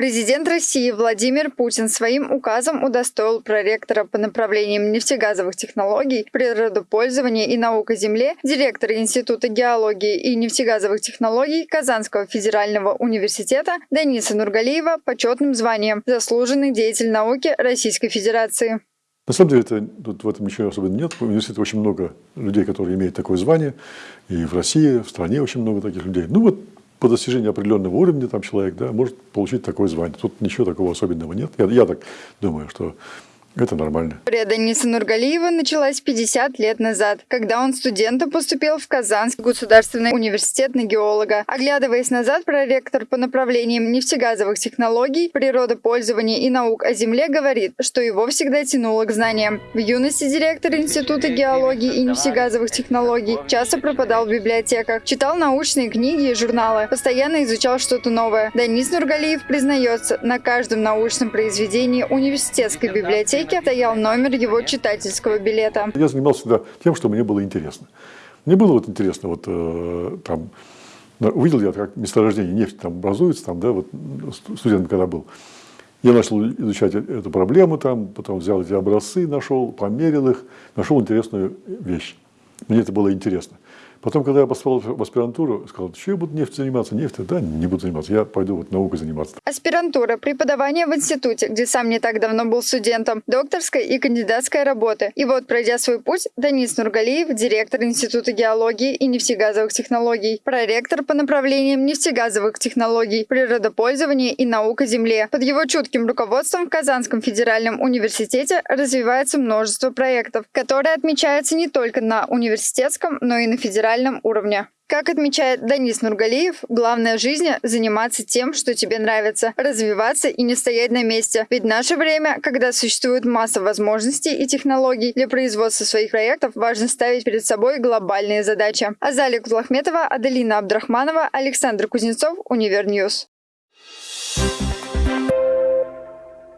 Президент России Владимир Путин своим указом удостоил проректора по направлениям нефтегазовых технологий, природопользования и наук о земле, директора Института геологии и нефтегазовых технологий Казанского федерального университета Дениса Нургалиева почетным званием «Заслуженный деятель науки Российской Федерации». На самом деле, это, тут в этом ничего особенно нет. В университете очень много людей, которые имеют такое звание. И в России, в стране очень много таких людей. Ну вот по достижению определенного уровня там человек да, может получить такое звание. Тут ничего такого особенного нет. Я, я так думаю, что это нормально. История Дениса Нургалиева началась 50 лет назад, когда он студентом поступил в Казанский государственный университет на геолога. Оглядываясь назад, проректор по направлениям нефтегазовых технологий, природопользования и наук о земле говорит, что его всегда тянуло к знаниям. В юности директор Института геологии и нефтегазовых технологий часто пропадал в библиотеках, читал научные книги и журналы, постоянно изучал что-то новое. Денис Нургалиев признается, на каждом научном произведении университетской библиотеки библиотеке стоял номер его читательского билета. Я занимался всегда тем, что мне было интересно. Мне было вот интересно, вот э, там, увидел я, как месторождение нефти там образуется, там, да, вот студент когда был. Я начал изучать э, эту проблему, там, потом взял эти образцы, нашел, померил их, нашел интересную вещь. Мне это было интересно. Потом, когда я поступал в аспирантуру, сказал, что я буду нефть заниматься? Нефть? Да, не буду заниматься, я пойду вот наукой заниматься. Аспирантура, преподавание в институте, где сам не так давно был студентом, докторская и кандидатская работы. И вот, пройдя свой путь, Данис Нургалиев, директор Института геологии и нефтегазовых технологий, проректор по направлениям нефтегазовых технологий, природопользования и наука земле. Под его чутким руководством в Казанском федеральном университете развивается множество проектов, которые отмечаются не только на университетском, но и на федеральном федеральном уровне. Как отмечает Данис Нургалиев, главное в жизни – заниматься тем, что тебе нравится, развиваться и не стоять на месте. Ведь наше время, когда существует масса возможностей и технологий для производства своих проектов, важно ставить перед собой глобальные задачи. Азалия Кутлахметова, Аделина Абдрахманова, Александр Кузнецов, Univer News. Thank you